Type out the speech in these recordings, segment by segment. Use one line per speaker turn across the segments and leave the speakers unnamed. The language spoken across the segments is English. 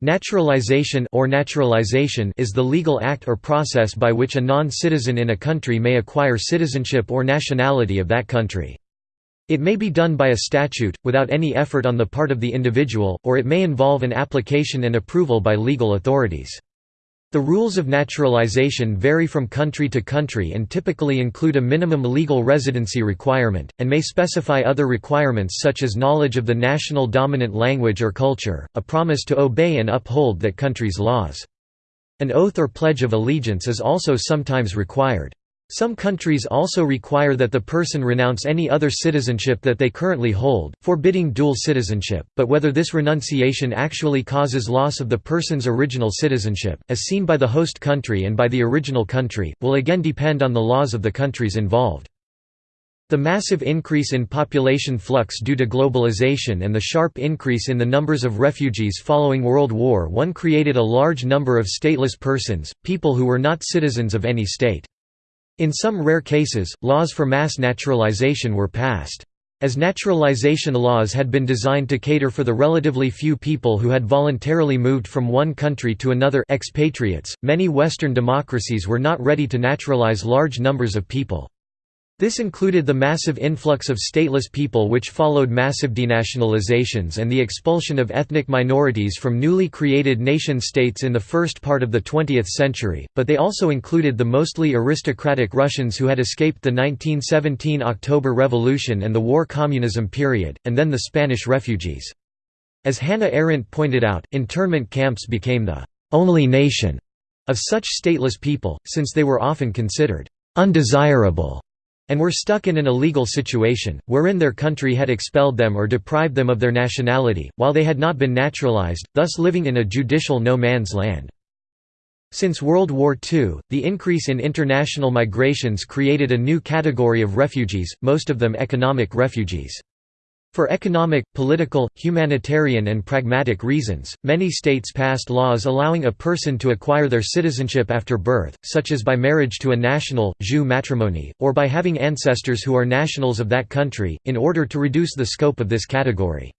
Naturalization or naturalization is the legal act or process by which a non-citizen in a country may acquire citizenship or nationality of that country. It may be done by a statute, without any effort on the part of the individual, or it may involve an application and approval by legal authorities. The rules of naturalization vary from country to country and typically include a minimum legal residency requirement, and may specify other requirements such as knowledge of the national dominant language or culture, a promise to obey and uphold that country's laws. An oath or pledge of allegiance is also sometimes required. Some countries also require that the person renounce any other citizenship that they currently hold, forbidding dual citizenship, but whether this renunciation actually causes loss of the person's original citizenship, as seen by the host country and by the original country, will again depend on the laws of the countries involved. The massive increase in population flux due to globalization and the sharp increase in the numbers of refugees following World War I created a large number of stateless persons, people who were not citizens of any state. In some rare cases, laws for mass naturalization were passed. As naturalization laws had been designed to cater for the relatively few people who had voluntarily moved from one country to another expatriates, many Western democracies were not ready to naturalize large numbers of people. This included the massive influx of stateless people which followed massive denationalizations and the expulsion of ethnic minorities from newly created nation-states in the first part of the 20th century, but they also included the mostly aristocratic Russians who had escaped the 1917 October Revolution and the war communism period, and then the Spanish refugees. As Hannah Arendt pointed out, internment camps became the only nation of such stateless people, since they were often considered undesirable and were stuck in an illegal situation, wherein their country had expelled them or deprived them of their nationality, while they had not been naturalized, thus living in a judicial no-man's land. Since World War II, the increase in international migrations created a new category of refugees, most of them economic refugees. For economic, political, humanitarian and pragmatic reasons, many states passed laws allowing a person to acquire their citizenship after birth, such as by marriage to a national, jus matrimonii, or by having ancestors who are nationals of that country, in order to reduce the scope of this category.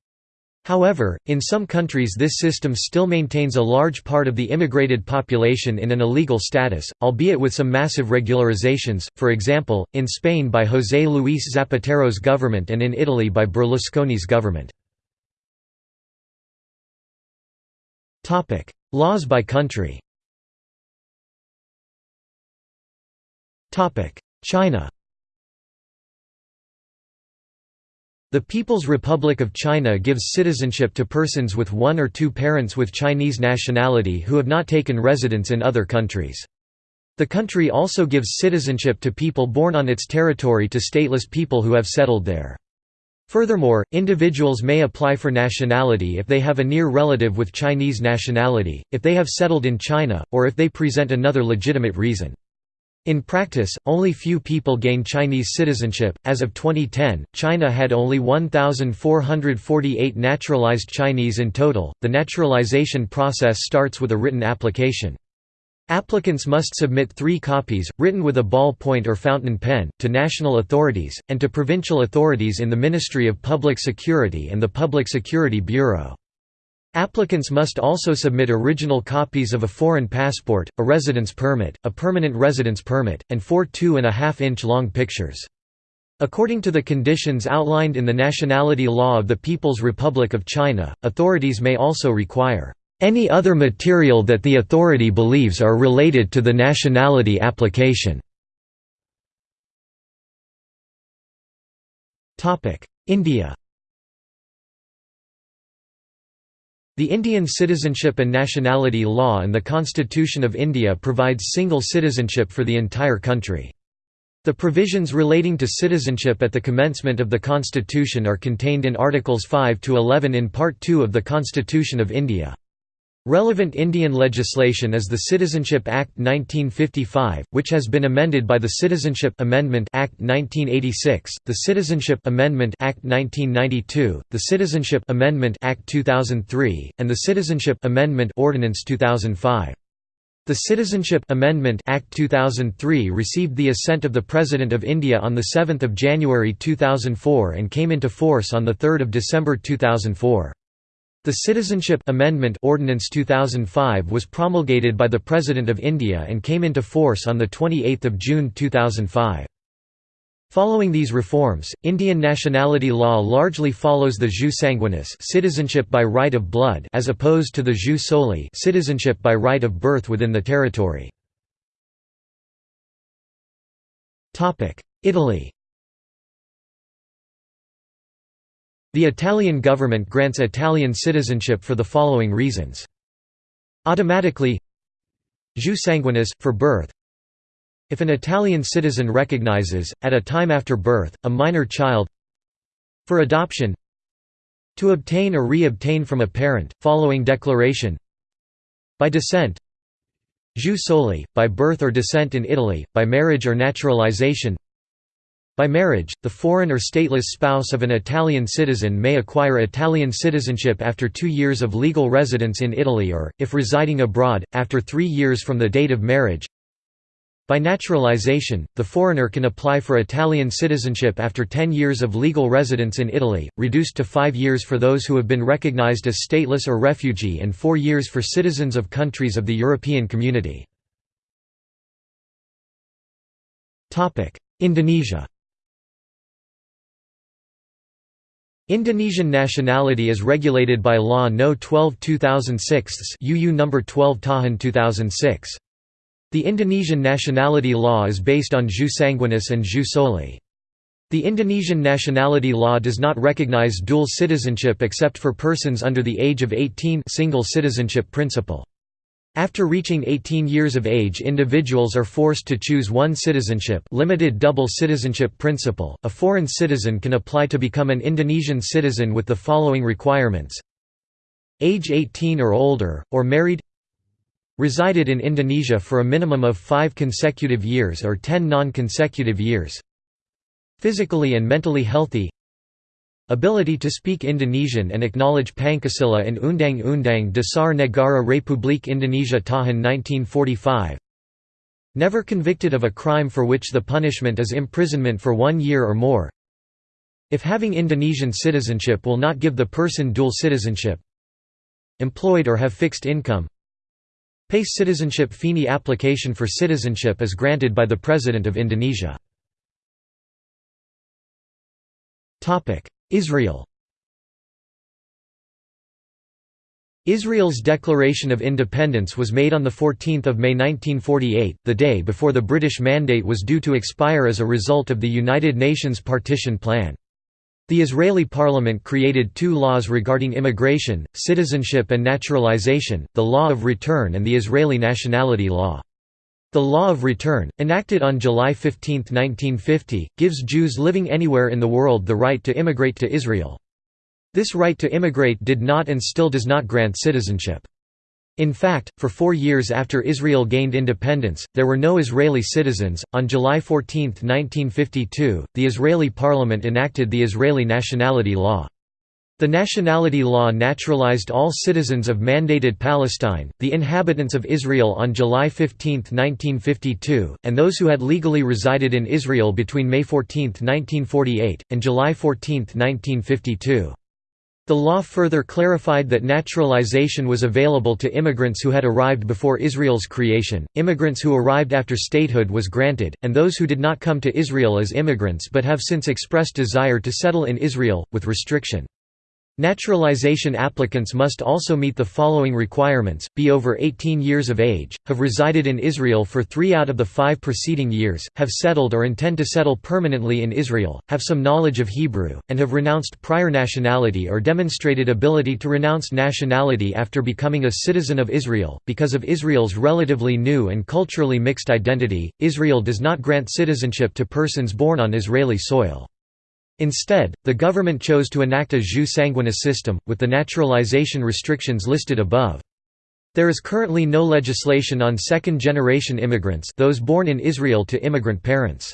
However, in some countries this system still maintains a large part of the immigrated population in an illegal status, albeit with some massive regularizations, for example, in Spain by José Luis Zapatero's government and in Italy by Berlusconi's government. Laws by country China The People's Republic of China gives citizenship to persons with one or two parents with Chinese nationality who have not taken residence in other countries. The country also gives citizenship to people born on its territory to stateless people who have settled there. Furthermore, individuals may apply for nationality if they have a near relative with Chinese nationality, if they have settled in China, or if they present another legitimate reason. In practice, only few people gain Chinese citizenship. As of 2010, China had only 1,448 naturalized Chinese in total. The naturalization process starts with a written application. Applicants must submit three copies, written with a ball point or fountain pen, to national authorities, and to provincial authorities in the Ministry of Public Security and the Public Security Bureau. Applicants must also submit original copies of a foreign passport, a residence permit, a permanent residence permit, and four 2.5-inch long pictures. According to the conditions outlined in the Nationality Law of the People's Republic of China, authorities may also require any other material that the authority believes are related to the nationality application. India The Indian Citizenship and Nationality Law and the Constitution of India provides single citizenship for the entire country. The provisions relating to citizenship at the commencement of the Constitution are contained in Articles 5 to 11 in Part 2 of the Constitution of India. Relevant Indian legislation is the Citizenship Act 1955, which has been amended by the Citizenship Amendment Act 1986, the Citizenship Amendment Act 1992, the Citizenship Amendment Act 2003, and the Citizenship Amendment Ordinance 2005. The Citizenship Amendment Act 2003 received the assent of the President of India on 7 January 2004 and came into force on 3 December 2004. The Citizenship Amendment Ordinance 2005 was promulgated by the President of India and came into force on 28 June 2005. Following these reforms, Indian nationality law largely follows the jus sanguinis citizenship by right of blood as opposed to the jus soli citizenship by right of birth within the territory. Italy The Italian government grants Italian citizenship for the following reasons. Automatically Jus sanguinis, for birth. If an Italian citizen recognizes, at a time after birth, a minor child. For adoption. To obtain or re-obtain from a parent, following declaration. By descent. Jus soli, by birth or descent in Italy, by marriage or naturalization by marriage, the foreign or stateless spouse of an Italian citizen may acquire Italian citizenship after two years of legal residence in Italy or, if residing abroad, after three years from the date of marriage by naturalization, the foreigner can apply for Italian citizenship after 10 years of legal residence in Italy, reduced to 5 years for those who have been recognized as stateless or refugee and 4 years for citizens of countries of the European Community. Indonesia Indonesian nationality is regulated by Law No. 12 2006 UU No. 12 Tahun 2006. The Indonesian nationality law is based on jus sanguinis and jus soli. The Indonesian nationality law does not recognize dual citizenship except for persons under the age of 18 single citizenship principle. After reaching 18 years of age individuals are forced to choose one citizenship limited double citizenship principle. A foreign citizen can apply to become an Indonesian citizen with the following requirements. Age 18 or older, or married Resided in Indonesia for a minimum of five consecutive years or ten non-consecutive years. Physically and mentally healthy Ability to speak Indonesian and acknowledge Pancasila and Undang-Undang Dasar Negara Republik Indonesia Tahun 1945 Never convicted of a crime for which the punishment is imprisonment for one year or more. If having Indonesian citizenship will not give the person dual citizenship Employed or have fixed income PACE citizenship FINI application for citizenship is granted by the President of Indonesia. Israel Israel's declaration of independence was made on 14 May 1948, the day before the British Mandate was due to expire as a result of the United Nations Partition Plan. The Israeli parliament created two laws regarding immigration, citizenship and naturalization, the Law of Return and the Israeli Nationality Law. The Law of Return, enacted on July 15, 1950, gives Jews living anywhere in the world the right to immigrate to Israel. This right to immigrate did not and still does not grant citizenship. In fact, for four years after Israel gained independence, there were no Israeli citizens. On July 14, 1952, the Israeli parliament enacted the Israeli nationality law. The nationality law naturalized all citizens of mandated Palestine, the inhabitants of Israel on July 15, 1952, and those who had legally resided in Israel between May 14, 1948, and July 14, 1952. The law further clarified that naturalization was available to immigrants who had arrived before Israel's creation, immigrants who arrived after statehood was granted, and those who did not come to Israel as immigrants but have since expressed desire to settle in Israel, with restriction. Naturalization applicants must also meet the following requirements, be over 18 years of age, have resided in Israel for three out of the five preceding years, have settled or intend to settle permanently in Israel, have some knowledge of Hebrew, and have renounced prior nationality or demonstrated ability to renounce nationality after becoming a citizen of Israel. Because of Israel's relatively new and culturally mixed identity, Israel does not grant citizenship to persons born on Israeli soil. Instead, the government chose to enact a jus sanguinis system, with the naturalization restrictions listed above. There is currently no legislation on second-generation immigrants those born in Israel to immigrant parents.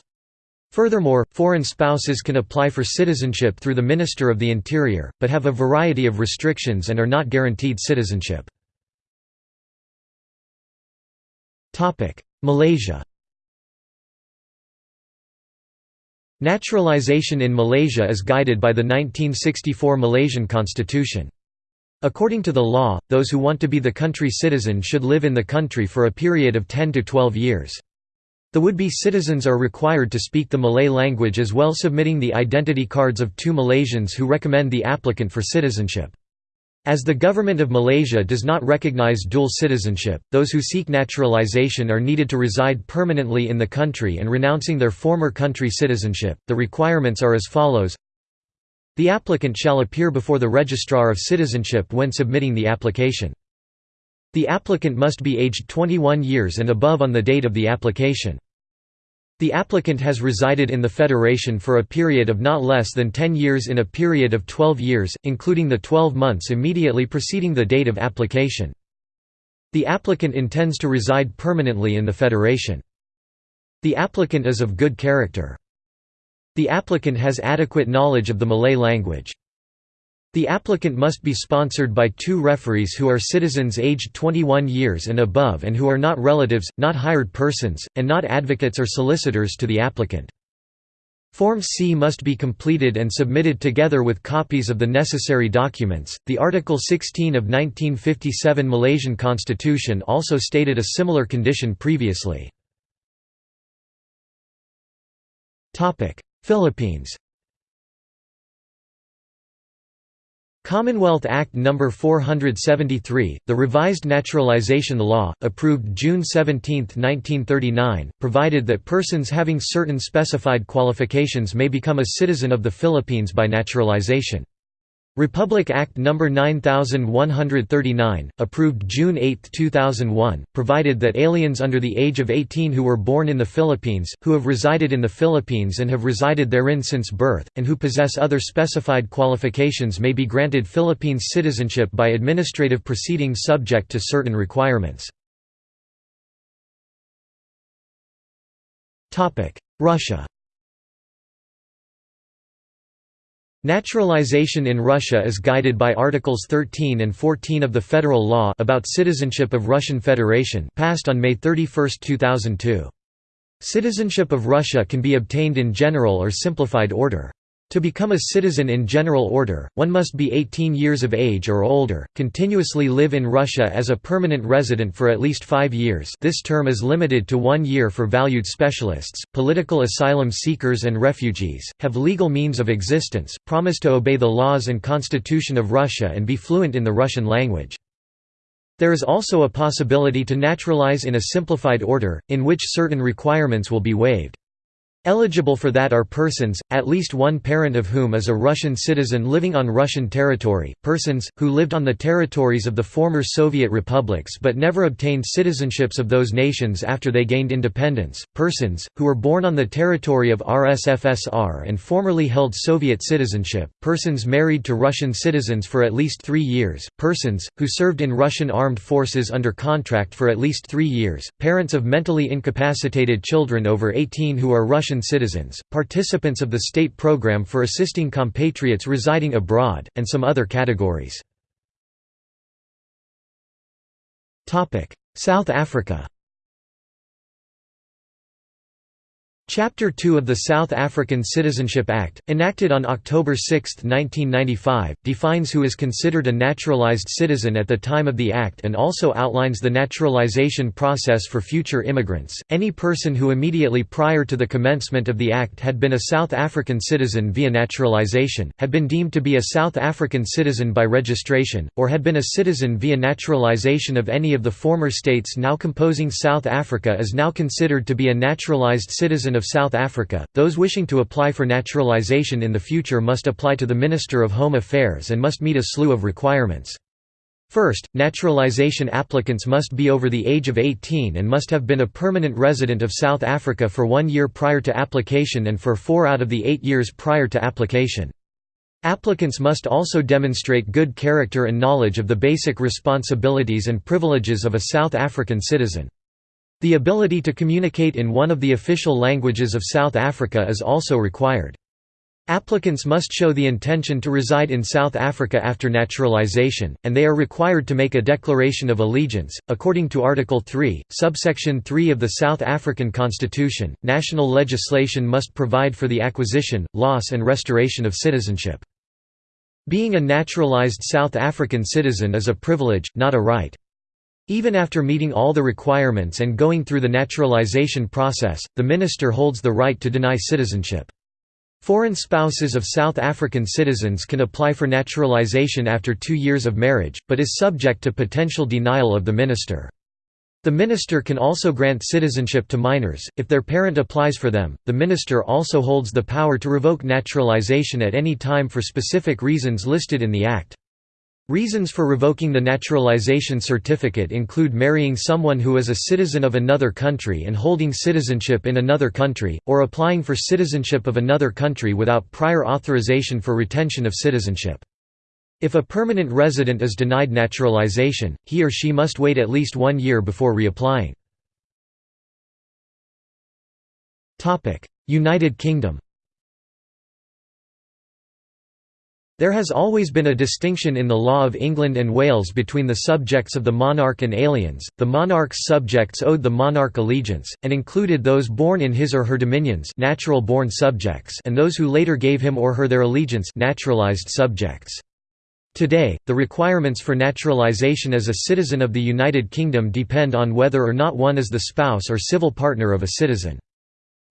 Furthermore, foreign spouses can apply for citizenship through the Minister of the Interior, but have a variety of restrictions and are not guaranteed citizenship. Malaysia Naturalization in Malaysia is guided by the 1964 Malaysian constitution. According to the law, those who want to be the country citizen should live in the country for a period of 10 to 12 years. The would-be citizens are required to speak the Malay language as well submitting the identity cards of two Malaysians who recommend the applicant for citizenship. As the government of Malaysia does not recognize dual citizenship, those who seek naturalization are needed to reside permanently in the country and renouncing their former country citizenship. The requirements are as follows The applicant shall appear before the Registrar of Citizenship when submitting the application. The applicant must be aged 21 years and above on the date of the application. The applicant has resided in the Federation for a period of not less than 10 years in a period of 12 years, including the 12 months immediately preceding the date of application. The applicant intends to reside permanently in the Federation. The applicant is of good character. The applicant has adequate knowledge of the Malay language. The applicant must be sponsored by two referees who are citizens aged 21 years and above and who are not relatives, not hired persons, and not advocates or solicitors to the applicant. Form C must be completed and submitted together with copies of the necessary documents. The Article 16 of 1957 Malaysian Constitution also stated a similar condition previously. Topic: Philippines. Commonwealth Act No. 473, the revised naturalization law, approved June 17, 1939, provided that persons having certain specified qualifications may become a citizen of the Philippines by naturalization. Republic Act No. 9139, approved June 8, 2001, provided that aliens under the age of 18 who were born in the Philippines, who have resided in the Philippines and have resided therein since birth, and who possess other specified qualifications may be granted Philippines citizenship by administrative proceedings subject to certain requirements. Russia Naturalization in Russia is guided by Articles 13 and 14 of the Federal Law about Citizenship of Russian Federation passed on May 31, 2002. Citizenship of Russia can be obtained in general or simplified order. To become a citizen in general order, one must be 18 years of age or older, continuously live in Russia as a permanent resident for at least five years this term is limited to one year for valued specialists, political asylum seekers and refugees, have legal means of existence, promise to obey the laws and constitution of Russia and be fluent in the Russian language. There is also a possibility to naturalize in a simplified order, in which certain requirements will be waived. Eligible for that are persons, at least one parent of whom is a Russian citizen living on Russian territory, persons, who lived on the territories of the former Soviet republics but never obtained citizenships of those nations after they gained independence, persons, who were born on the territory of RSFSR and formerly held Soviet citizenship, persons married to Russian citizens for at least three years, persons, who served in Russian armed forces under contract for at least three years, parents of mentally incapacitated children over 18 who are Russian Russian citizens, participants of the state program for assisting compatriots residing abroad, and some other categories. South Africa Chapter 2 of the South African Citizenship Act, enacted on October 6, 1995, defines who is considered a naturalized citizen at the time of the Act and also outlines the naturalization process for future immigrants. Any person who immediately prior to the commencement of the Act had been a South African citizen via naturalization, had been deemed to be a South African citizen by registration, or had been a citizen via naturalization of any of the former states now composing South Africa is now considered to be a naturalized citizen of South Africa, those wishing to apply for naturalization in the future must apply to the Minister of Home Affairs and must meet a slew of requirements. First, naturalization applicants must be over the age of 18 and must have been a permanent resident of South Africa for one year prior to application and for four out of the eight years prior to application. Applicants must also demonstrate good character and knowledge of the basic responsibilities and privileges of a South African citizen. The ability to communicate in one of the official languages of South Africa is also required. Applicants must show the intention to reside in South Africa after naturalization, and they are required to make a declaration of allegiance. According to Article 3, subsection 3 of the South African Constitution, national legislation must provide for the acquisition, loss, and restoration of citizenship. Being a naturalized South African citizen is a privilege, not a right. Even after meeting all the requirements and going through the naturalization process, the minister holds the right to deny citizenship. Foreign spouses of South African citizens can apply for naturalization after two years of marriage, but is subject to potential denial of the minister. The minister can also grant citizenship to minors, if their parent applies for them. The minister also holds the power to revoke naturalization at any time for specific reasons listed in the Act. Reasons for revoking the naturalization certificate include marrying someone who is a citizen of another country and holding citizenship in another country, or applying for citizenship of another country without prior authorization for retention of citizenship. If a permanent resident is denied naturalization, he or she must wait at least one year before reapplying. United Kingdom There has always been a distinction in the law of England and Wales between the subjects of the monarch and aliens. The monarch's subjects owed the monarch allegiance, and included those born in his or her dominions, natural born subjects, and those who later gave him or her their allegiance, naturalized subjects. Today, the requirements for naturalization as a citizen of the United Kingdom depend on whether or not one is the spouse or civil partner of a citizen.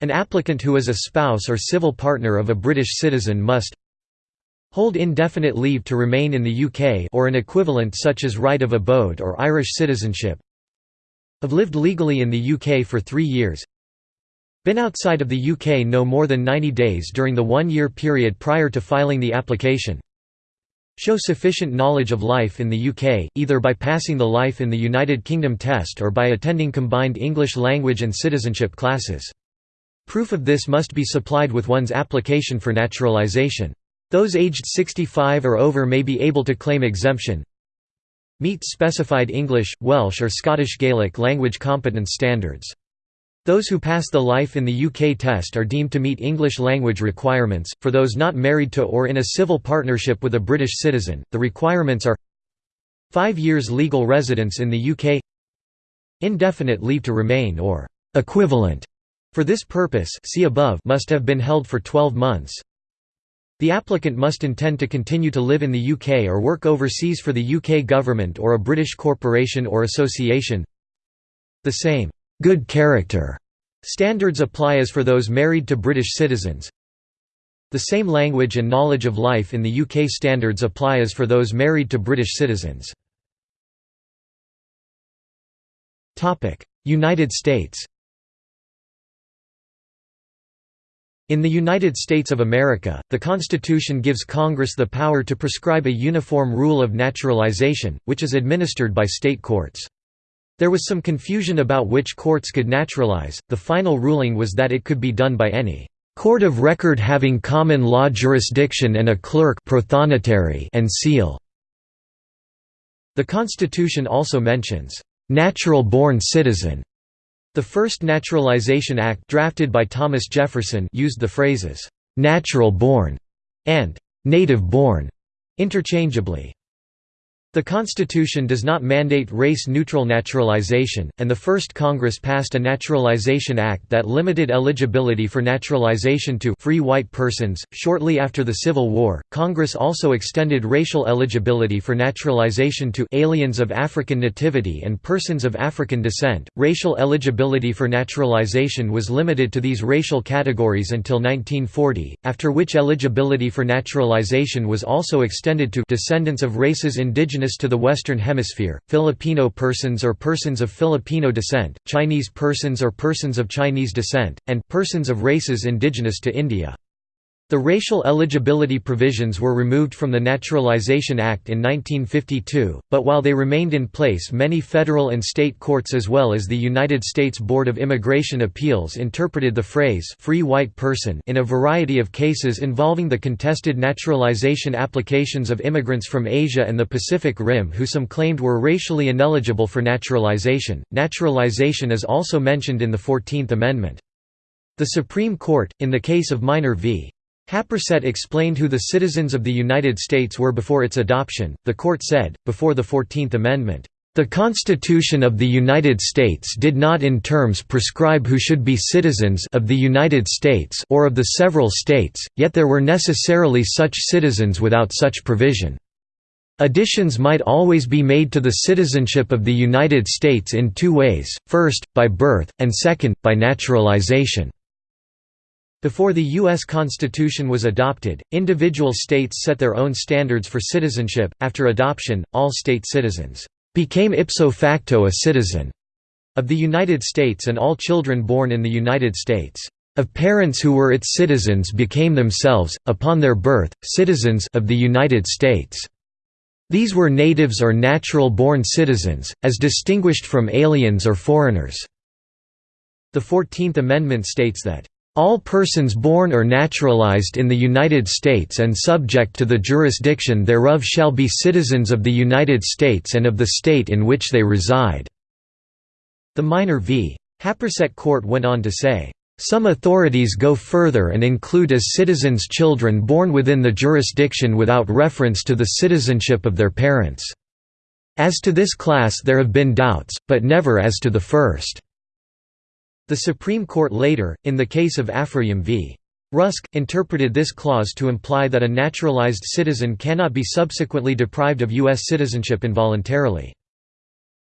An applicant who is a spouse or civil partner of a British citizen must hold indefinite leave to remain in the UK or an equivalent such as right of abode or Irish citizenship have lived legally in the UK for three years been outside of the UK no more than 90 days during the one-year period prior to filing the application show sufficient knowledge of life in the UK, either by passing the Life in the United Kingdom test or by attending combined English language and citizenship classes. Proof of this must be supplied with one's application for naturalisation. Those aged 65 or over may be able to claim exemption. Meet specified English, Welsh or Scottish Gaelic language competence standards. Those who pass the Life in the UK test are deemed to meet English language requirements. For those not married to or in a civil partnership with a British citizen, the requirements are 5 years legal residence in the UK, indefinite leave to remain or equivalent for this purpose see above must have been held for 12 months. The applicant must intend to continue to live in the UK or work overseas for the UK government or a British corporation or association. The same good character standards apply as for those married to British citizens. The same language and knowledge of life in the UK standards apply as for those married to British citizens. United States In the United States of America, the Constitution gives Congress the power to prescribe a uniform rule of naturalization, which is administered by state courts. There was some confusion about which courts could naturalize, the final ruling was that it could be done by any court of record having common law jurisdiction and a clerk and seal. The Constitution also mentions, "...natural-born citizen", the first Naturalization Act drafted by Thomas Jefferson used the phrases, "'natural born' and "'native born' interchangeably. The Constitution does not mandate race-neutral naturalization, and the first Congress passed a Naturalization Act that limited eligibility for naturalization to free white persons. Shortly after the Civil War, Congress also extended racial eligibility for naturalization to aliens of African nativity and persons of African descent. Racial eligibility for naturalization was limited to these racial categories until 1940, after which eligibility for naturalization was also extended to descendants of races indigenous indigenous to the Western Hemisphere, Filipino persons or persons of Filipino descent, Chinese persons or persons of Chinese descent, and persons of races indigenous to India. The racial eligibility provisions were removed from the Naturalization Act in 1952, but while they remained in place many federal and state courts as well as the United States Board of Immigration Appeals interpreted the phrase «free white person» in a variety of cases involving the contested naturalization applications of immigrants from Asia and the Pacific Rim who some claimed were racially ineligible for naturalization. Naturalization is also mentioned in the Fourteenth Amendment. The Supreme Court, in the case of Minor v. Happersett explained who the citizens of the United States were before its adoption. The court said, before the Fourteenth Amendment, The Constitution of the United States did not in terms prescribe who should be citizens of the United States or of the several states, yet there were necessarily such citizens without such provision. Additions might always be made to the citizenship of the United States in two ways, first, by birth, and second, by naturalization. Before the U.S. Constitution was adopted, individual states set their own standards for citizenship. After adoption, all state citizens became ipso facto a citizen of the United States and all children born in the United States of parents who were its citizens became themselves, upon their birth, citizens of the United States. These were natives or natural-born citizens, as distinguished from aliens or foreigners. The Fourteenth Amendment states that all persons born or naturalized in the United States and subject to the jurisdiction thereof shall be citizens of the United States and of the state in which they reside." The Minor v. Happersett Court went on to say, "...some authorities go further and include as citizens children born within the jurisdiction without reference to the citizenship of their parents. As to this class there have been doubts, but never as to the first." The Supreme Court later, in the case of Afroyim v. Rusk, interpreted this clause to imply that a naturalized citizen cannot be subsequently deprived of U.S. citizenship involuntarily.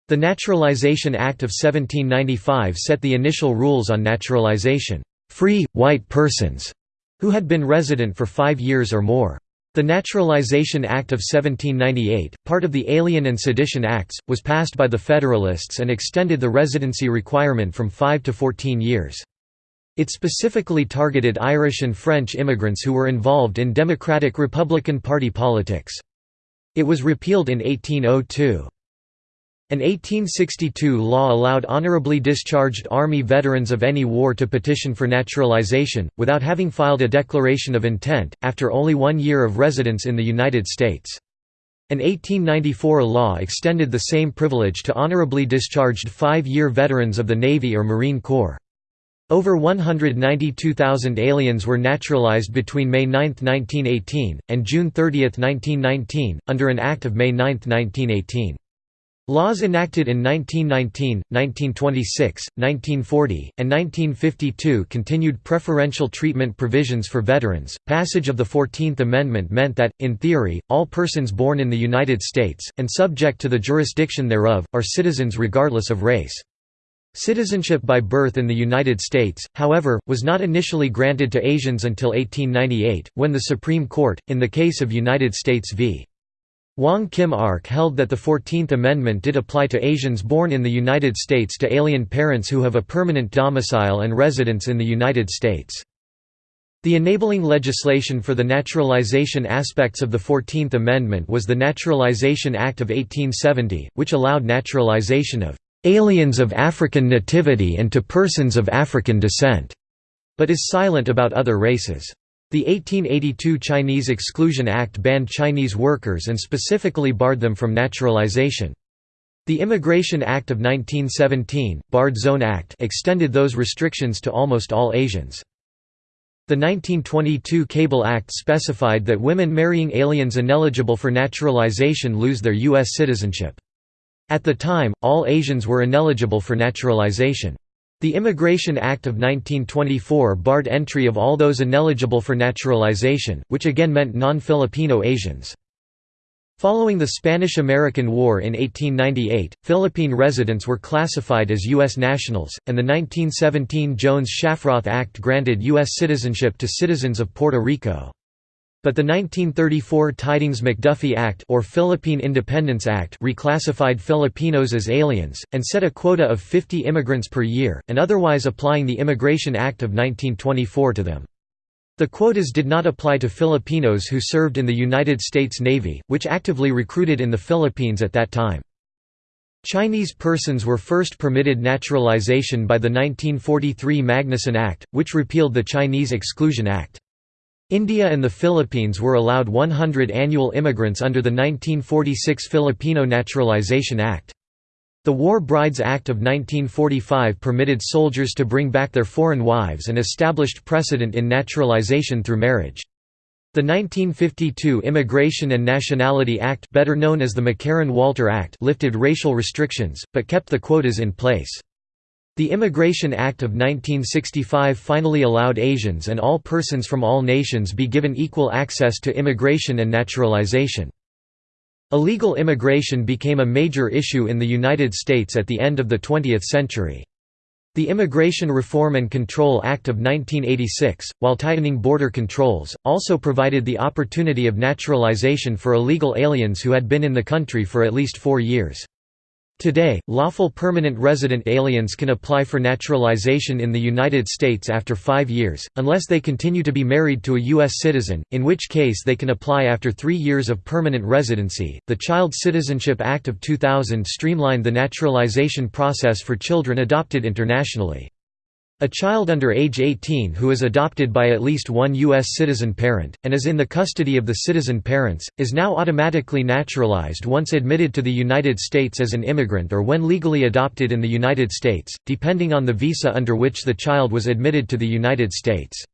The Naturalization Act of 1795 set the initial rules on naturalization, free, white persons, who had been resident for five years or more. The Naturalization Act of 1798, part of the Alien and Sedition Acts, was passed by the Federalists and extended the residency requirement from 5 to 14 years. It specifically targeted Irish and French immigrants who were involved in Democratic-Republican Party politics. It was repealed in 1802. An 1862 law allowed honorably discharged Army veterans of any war to petition for naturalization, without having filed a declaration of intent, after only one year of residence in the United States. An 1894 law extended the same privilege to honorably discharged five-year veterans of the Navy or Marine Corps. Over 192,000 aliens were naturalized between May 9, 1918, and June 30, 1919, under an Act of May 9, 1918. Laws enacted in 1919, 1926, 1940, and 1952 continued preferential treatment provisions for veterans. Passage of the Fourteenth Amendment meant that, in theory, all persons born in the United States, and subject to the jurisdiction thereof, are citizens regardless of race. Citizenship by birth in the United States, however, was not initially granted to Asians until 1898, when the Supreme Court, in the case of United States v. Wong Kim Ark held that the Fourteenth Amendment did apply to Asians born in the United States to alien parents who have a permanent domicile and residence in the United States. The enabling legislation for the naturalization aspects of the Fourteenth Amendment was the Naturalization Act of 1870, which allowed naturalization of "...aliens of African nativity and to persons of African descent", but is silent about other races. The 1882 Chinese Exclusion Act banned Chinese workers and specifically barred them from naturalization. The Immigration Act of 1917, Barred Zone Act extended those restrictions to almost all Asians. The 1922 Cable Act specified that women marrying aliens ineligible for naturalization lose their U.S. citizenship. At the time, all Asians were ineligible for naturalization. The Immigration Act of 1924 barred entry of all those ineligible for naturalization, which again meant non-Filipino Asians. Following the Spanish–American War in 1898, Philippine residents were classified as U.S. nationals, and the 1917 Jones-Shafroth Act granted U.S. citizenship to citizens of Puerto Rico. But the 1934 Tydings-McDuffie Act or Philippine Independence Act reclassified Filipinos as aliens, and set a quota of 50 immigrants per year, and otherwise applying the Immigration Act of 1924 to them. The quotas did not apply to Filipinos who served in the United States Navy, which actively recruited in the Philippines at that time. Chinese persons were first permitted naturalization by the 1943 Magnuson Act, which repealed the Chinese Exclusion Act. India and the Philippines were allowed 100 annual immigrants under the 1946 Filipino Naturalization Act. The War Brides Act of 1945 permitted soldiers to bring back their foreign wives and established precedent in naturalization through marriage. The 1952 Immigration and Nationality Act better known as the McCarran-Walter Act lifted racial restrictions, but kept the quotas in place. The Immigration Act of 1965 finally allowed Asians and all persons from all nations be given equal access to immigration and naturalization. Illegal immigration became a major issue in the United States at the end of the 20th century. The Immigration Reform and Control Act of 1986, while tightening border controls, also provided the opportunity of naturalization for illegal aliens who had been in the country for at least four years. Today, lawful permanent resident aliens can apply for naturalization in the United States after five years, unless they continue to be married to a U.S. citizen, in which case they can apply after three years of permanent residency. The Child Citizenship Act of 2000 streamlined the naturalization process for children adopted internationally. A child under age 18 who is adopted by at least one U.S. citizen parent, and is in the custody of the citizen parents, is now automatically naturalized once admitted to the United States as an immigrant or when legally adopted in the United States, depending on the visa under which the child was admitted to the United States.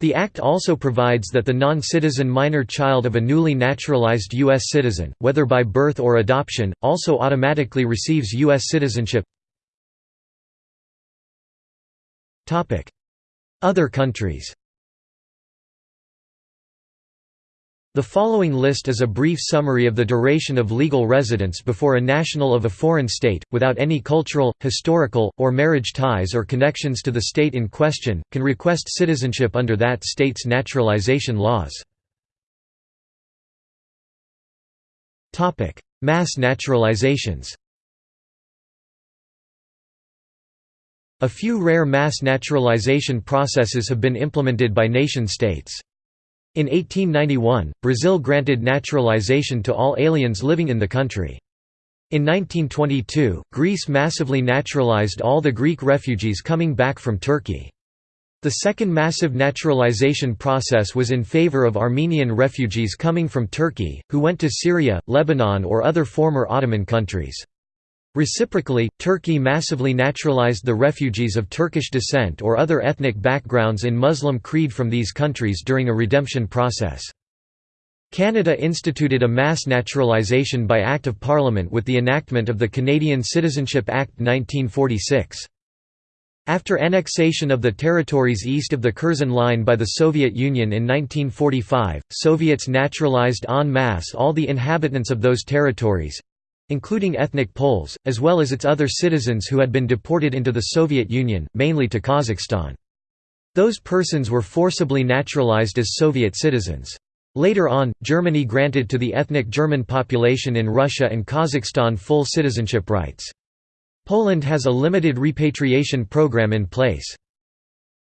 The Act also provides that the non-citizen minor child of a newly naturalized U.S. citizen, whether by birth or adoption, also automatically receives U.S. citizenship other countries. The following list is a brief summary of the duration of legal residence before a national of a foreign state, without any cultural, historical, or marriage ties or connections to the state in question, can request citizenship under that state's naturalization laws. Mass naturalizations A few rare mass naturalization processes have been implemented by nation-states. In 1891, Brazil granted naturalization to all aliens living in the country. In 1922, Greece massively naturalized all the Greek refugees coming back from Turkey. The second massive naturalization process was in favor of Armenian refugees coming from Turkey, who went to Syria, Lebanon or other former Ottoman countries. Reciprocally, Turkey massively naturalized the refugees of Turkish descent or other ethnic backgrounds in Muslim creed from these countries during a redemption process. Canada instituted a mass naturalization by Act of Parliament with the enactment of the Canadian Citizenship Act 1946. After annexation of the territories east of the Curzon Line by the Soviet Union in 1945, Soviets naturalized en masse all the inhabitants of those territories, including ethnic Poles, as well as its other citizens who had been deported into the Soviet Union, mainly to Kazakhstan. Those persons were forcibly naturalized as Soviet citizens. Later on, Germany granted to the ethnic German population in Russia and Kazakhstan full citizenship rights. Poland has a limited repatriation program in place.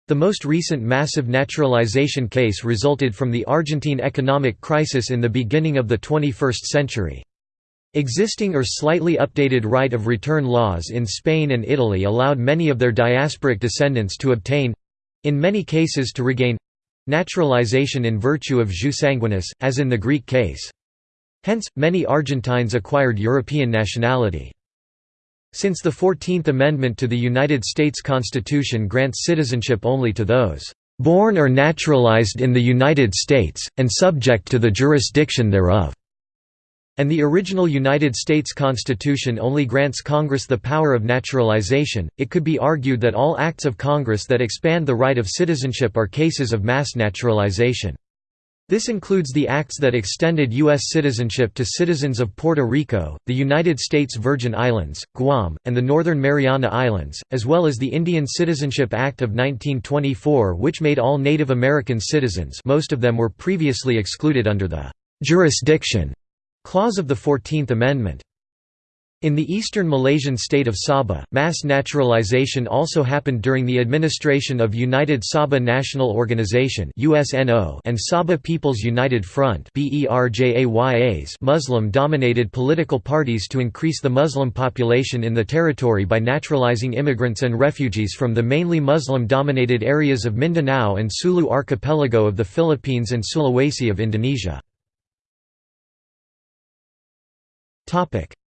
The most recent massive naturalization case resulted from the Argentine economic crisis in the beginning of the 21st century. Existing or slightly updated right of return laws in Spain and Italy allowed many of their diasporic descendants to obtain—in many cases to regain—naturalization in virtue of jus sanguinis, as in the Greek case. Hence, many Argentines acquired European nationality. Since the Fourteenth Amendment to the United States Constitution grants citizenship only to those "...born or naturalized in the United States, and subject to the jurisdiction thereof." And the original United States Constitution only grants Congress the power of naturalization. It could be argued that all acts of Congress that expand the right of citizenship are cases of mass naturalization. This includes the acts that extended U.S. citizenship to citizens of Puerto Rico, the United States Virgin Islands, Guam, and the Northern Mariana Islands, as well as the Indian Citizenship Act of 1924 which made all Native American citizens most of them were previously excluded under the «jurisdiction» Clause of the Fourteenth Amendment. In the eastern Malaysian state of Sabah, mass naturalization also happened during the administration of United Sabah National Organization and Sabah People's United Front Muslim-dominated political parties to increase the Muslim population in the territory by naturalizing immigrants and refugees from the mainly Muslim-dominated areas of Mindanao and Sulu Archipelago of the Philippines and Sulawesi of Indonesia.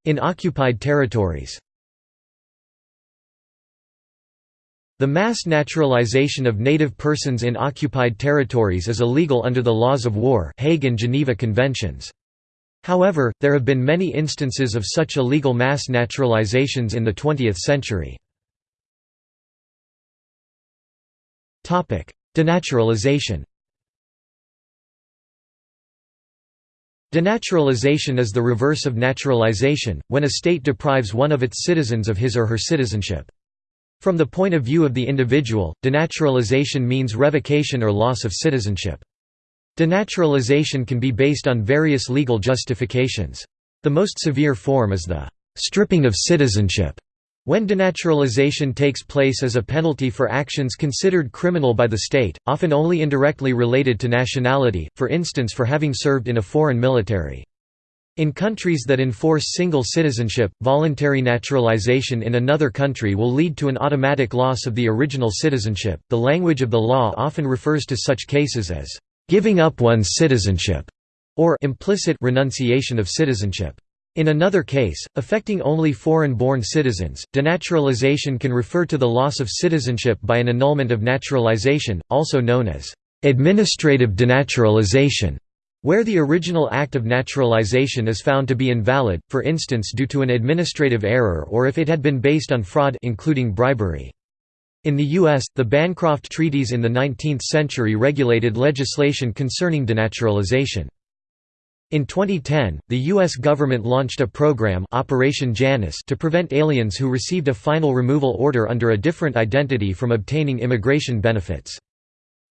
In occupied territories. The mass naturalization of native persons in occupied territories is illegal under the laws of war Hague and Geneva Conventions. However, there have been many instances of such illegal mass naturalizations in the 20th century. Denaturalization Denaturalization is the reverse of naturalization, when a state deprives one of its citizens of his or her citizenship. From the point of view of the individual, denaturalization means revocation or loss of citizenship. Denaturalization can be based on various legal justifications. The most severe form is the stripping of citizenship, when denaturalization takes place as a penalty for actions considered criminal by the state, often only indirectly related to nationality, for instance for having served in a foreign military. In countries that enforce single citizenship, voluntary naturalization in another country will lead to an automatic loss of the original citizenship. The language of the law often refers to such cases as giving up one's citizenship or implicit renunciation of citizenship. In another case, affecting only foreign-born citizens, denaturalization can refer to the loss of citizenship by an annulment of naturalization, also known as administrative denaturalization where the original act of naturalization is found to be invalid, for instance due to an administrative error or if it had been based on fraud including bribery. In the U.S., the Bancroft Treaties in the 19th century regulated legislation concerning denaturalization. In 2010, the U.S. government launched a program Operation Janus to prevent aliens who received a final removal order under a different identity from obtaining immigration benefits.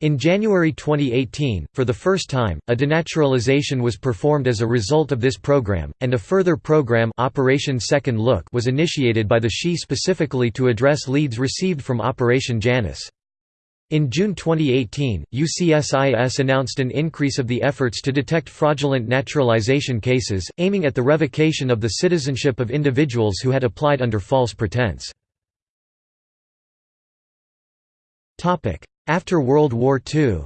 In January 2018, for the first time, a denaturalization was performed as a result of this program, and a further program Operation Second Look was initiated by the SHE specifically to address leads received from Operation Janus. In June 2018, USCIS announced an increase of the efforts to detect fraudulent naturalization cases, aiming at the revocation of the citizenship of individuals who had applied under false pretense. After World War II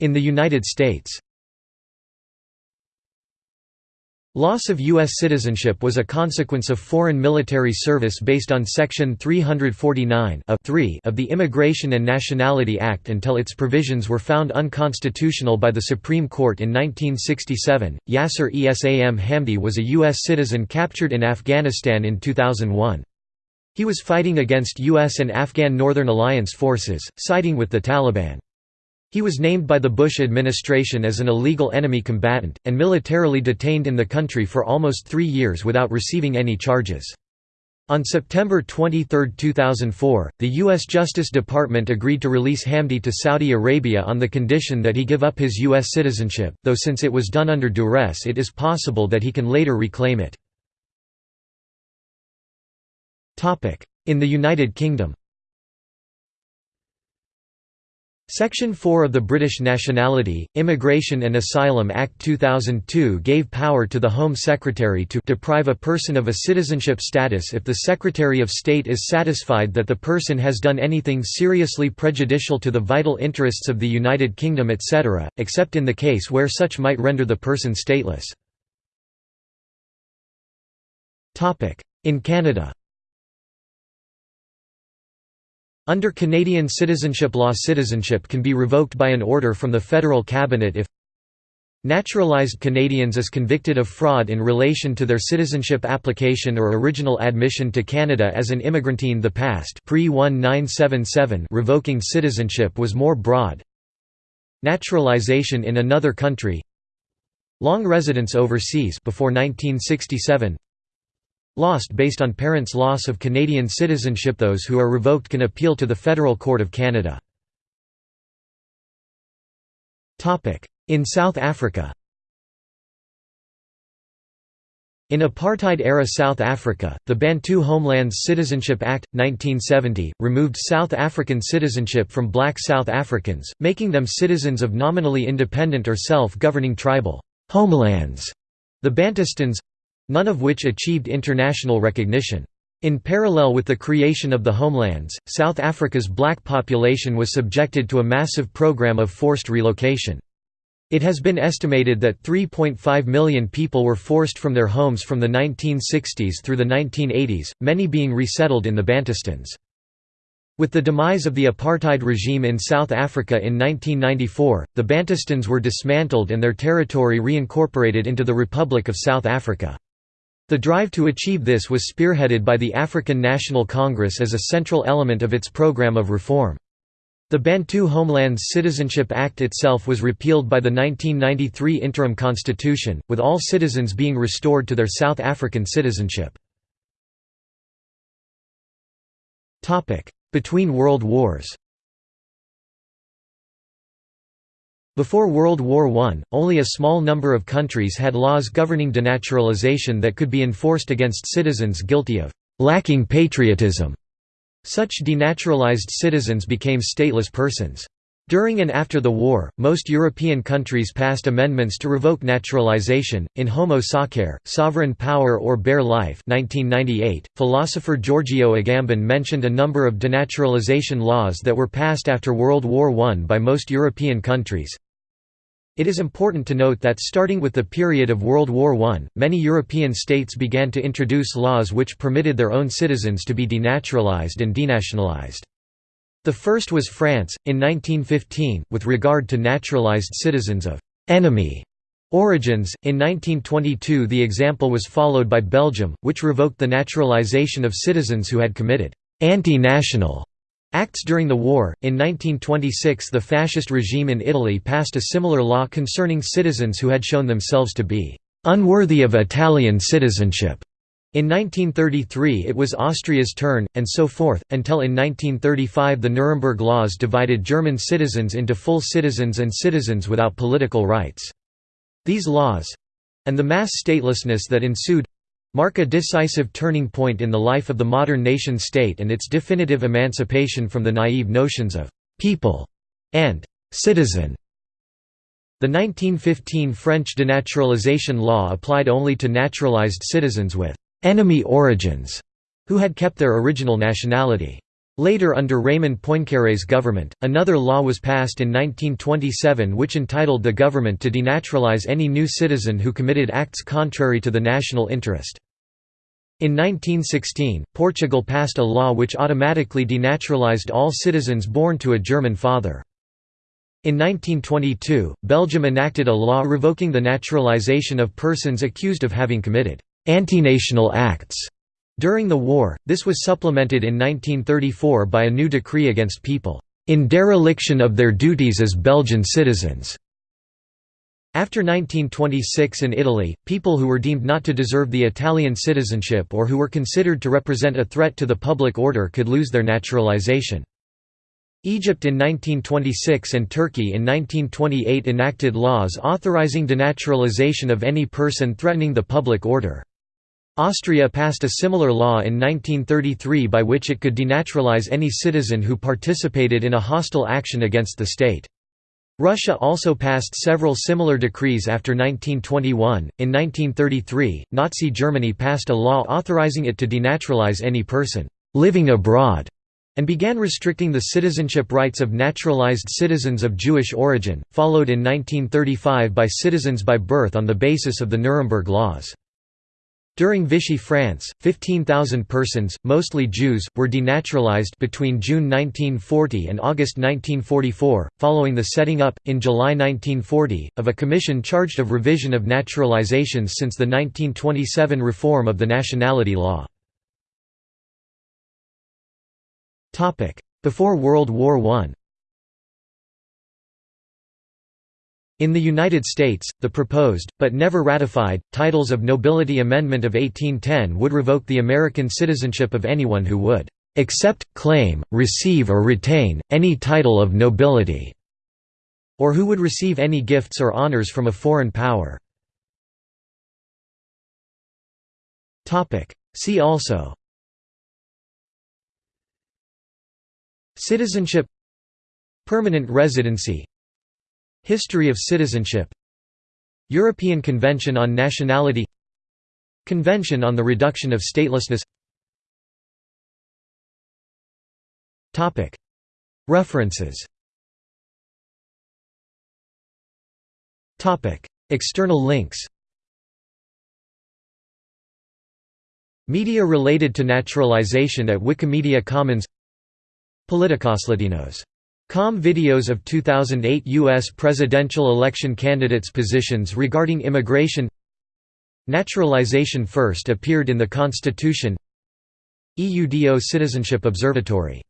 In the United States Loss of U.S. citizenship was a consequence of foreign military service based on Section 349 of the Immigration and Nationality Act until its provisions were found unconstitutional by the Supreme Court in 1967. Yasser Esam Hamdi was a U.S. citizen captured in Afghanistan in 2001. He was fighting against U.S. and Afghan Northern Alliance forces, siding with the Taliban. He was named by the Bush administration as an illegal enemy combatant, and militarily detained in the country for almost three years without receiving any charges. On September 23, 2004, the U.S. Justice Department agreed to release Hamdi to Saudi Arabia on the condition that he give up his U.S. citizenship, though since it was done under duress it is possible that he can later reclaim it. In the United Kingdom Section 4 of the British Nationality, Immigration and Asylum Act 2002 gave power to the Home Secretary to deprive a person of a citizenship status if the Secretary of State is satisfied that the person has done anything seriously prejudicial to the vital interests of the United Kingdom etc., except in the case where such might render the person stateless. In Canada Under Canadian citizenship law citizenship can be revoked by an order from the federal cabinet if Naturalized Canadians is convicted of fraud in relation to their citizenship application or original admission to Canada as an immigrantine. The past pre-1977 revoking citizenship was more broad. Naturalization in another country. Long residence overseas before 1967 Lost based on parents' loss of Canadian citizenship Those who are revoked can appeal to the Federal Court of Canada. In South Africa In apartheid-era South Africa, the Bantu Homelands Citizenship Act, 1970, removed South African citizenship from black South Africans, making them citizens of nominally independent or self-governing tribal homelands. The Bantustans none of which achieved international recognition. In parallel with the creation of the homelands, South Africa's black population was subjected to a massive program of forced relocation. It has been estimated that 3.5 million people were forced from their homes from the 1960s through the 1980s, many being resettled in the Bantustans. With the demise of the apartheid regime in South Africa in 1994, the Bantustans were dismantled and their territory reincorporated into the Republic of South Africa. The drive to achieve this was spearheaded by the African National Congress as a central element of its program of reform. The Bantu Homelands Citizenship Act itself was repealed by the 1993 interim constitution, with all citizens being restored to their South African citizenship. Between World Wars Before World War I, only a small number of countries had laws governing denaturalization that could be enforced against citizens guilty of «lacking patriotism». Such denaturalized citizens became stateless persons. During and after the war, most European countries passed amendments to revoke naturalization. In Homo Sacer, Sovereign Power or Bare Life 1998, philosopher Giorgio Agamben mentioned a number of denaturalization laws that were passed after World War I by most European countries. It is important to note that starting with the period of World War I, many European states began to introduce laws which permitted their own citizens to be denaturalized and denationalized. The first was France, in 1915, with regard to naturalized citizens of «enemy» origins. In 1922 the example was followed by Belgium, which revoked the naturalization of citizens who had committed «anti-national» Acts during the war. In 1926, the fascist regime in Italy passed a similar law concerning citizens who had shown themselves to be unworthy of Italian citizenship. In 1933 it was Austria's turn, and so forth, until in 1935 the Nuremberg laws divided German citizens into full citizens and citizens without political rights. These laws—and the mass statelessness that ensued mark a decisive turning point in the life of the modern nation-state and its definitive emancipation from the naive notions of «people» and «citizen». The 1915 French denaturalization law applied only to naturalized citizens with «enemy origins» who had kept their original nationality. Later under Raymond Poincaré's government, another law was passed in 1927 which entitled the government to denaturalize any new citizen who committed acts contrary to the national interest. In 1916, Portugal passed a law which automatically denaturalized all citizens born to a German father. In 1922, Belgium enacted a law revoking the naturalization of persons accused of having committed «antinational acts» During the war, this was supplemented in 1934 by a new decree against people in dereliction of their duties as Belgian citizens. After 1926 in Italy, people who were deemed not to deserve the Italian citizenship or who were considered to represent a threat to the public order could lose their naturalization. Egypt in 1926 and Turkey in 1928 enacted laws authorizing denaturalization of any person threatening the public order. Austria passed a similar law in 1933 by which it could denaturalize any citizen who participated in a hostile action against the state. Russia also passed several similar decrees after 1921. In 1933, Nazi Germany passed a law authorizing it to denaturalize any person living abroad and began restricting the citizenship rights of naturalized citizens of Jewish origin, followed in 1935 by citizens by birth on the basis of the Nuremberg laws. During Vichy France, 15,000 persons, mostly Jews, were denaturalized between June 1940 and August 1944, following the setting up, in July 1940, of a commission charged of revision of naturalizations since the 1927 reform of the nationality law. Before World War I In the United States, the proposed, but never ratified, Titles of Nobility Amendment of 1810 would revoke the American citizenship of anyone who would "...accept, claim, receive or retain, any title of nobility", or who would receive any gifts or honors from a foreign power. See also Citizenship Permanent residency History of citizenship. European Convention on Nationality. Convention on the Reduction of Statelessness. References. External links. Media related to naturalization at Wikimedia Commons Com videos of 2008 U.S. presidential election candidates' positions regarding immigration Naturalization first appeared in the Constitution EUDO Citizenship Observatory